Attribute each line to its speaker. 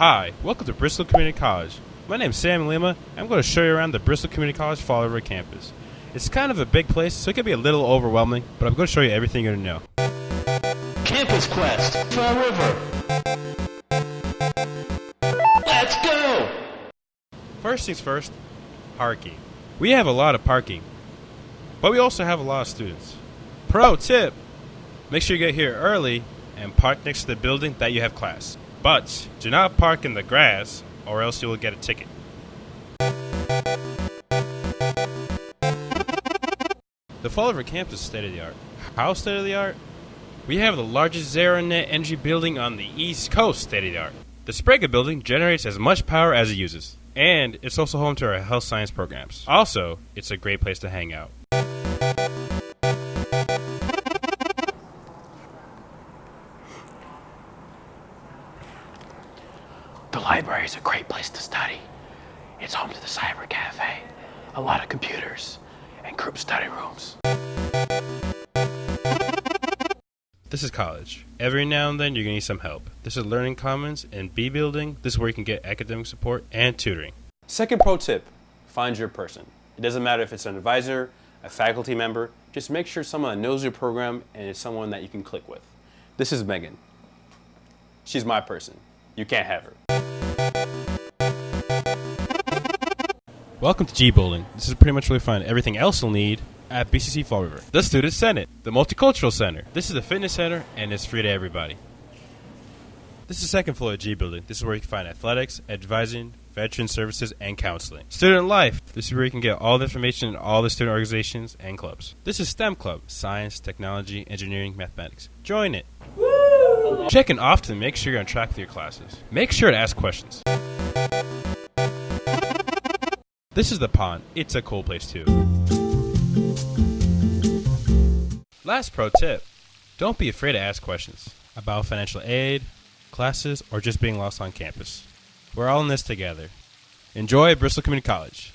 Speaker 1: Hi, welcome to Bristol Community College. My name's Sam Lima. I'm going to show you around the Bristol Community College Fall River campus. It's kind of a big place, so it can be a little overwhelming, but I'm going to show you everything you're going to know.
Speaker 2: Campus Quest, Fall River. Let's go!
Speaker 1: First things first, parking. We have a lot of parking, but we also have a lot of students. Pro tip make sure you get here early and park next to the building that you have class. But do not park in the grass, or else you will get a ticket. The Fall River campus is state of the art. How state of the art? We have the largest zero net energy building on the East Coast, state of the art. The Sbrega building generates as much power as it uses, and it's also home to our health science programs. Also, it's a great place to hang out.
Speaker 2: Library is a great place to study. It's home to the Cyber Cafe, a lot of computers, and group study rooms.
Speaker 1: This is college. Every now and then you're going to need some help. This is Learning Commons and B Building. This is where you can get academic support and tutoring.
Speaker 3: Second pro tip find your person. It doesn't matter if it's an advisor, a faculty member, just make sure someone knows your program and is someone that you can click with. This is Megan. She's my person. You can't have her.
Speaker 1: Welcome to G Building. This is pretty much where you find everything else you'll need at BCC Fall River. The Student Senate, the Multicultural Center. This is the fitness center and it's free to everybody. This is the second floor of G Building. This is where you can find athletics, advising, veteran services, and counseling. Student Life. This is where you can get all the information in all the student organizations and clubs. This is STEM Club, science, technology, engineering, mathematics. Join it. Check in often to make sure you're on track with your classes. Make sure to ask questions. This is the pond. It's a cool place too. Last pro tip don't be afraid to ask questions about financial aid, classes, or just being lost on campus. We're all in this together. Enjoy Bristol Community College.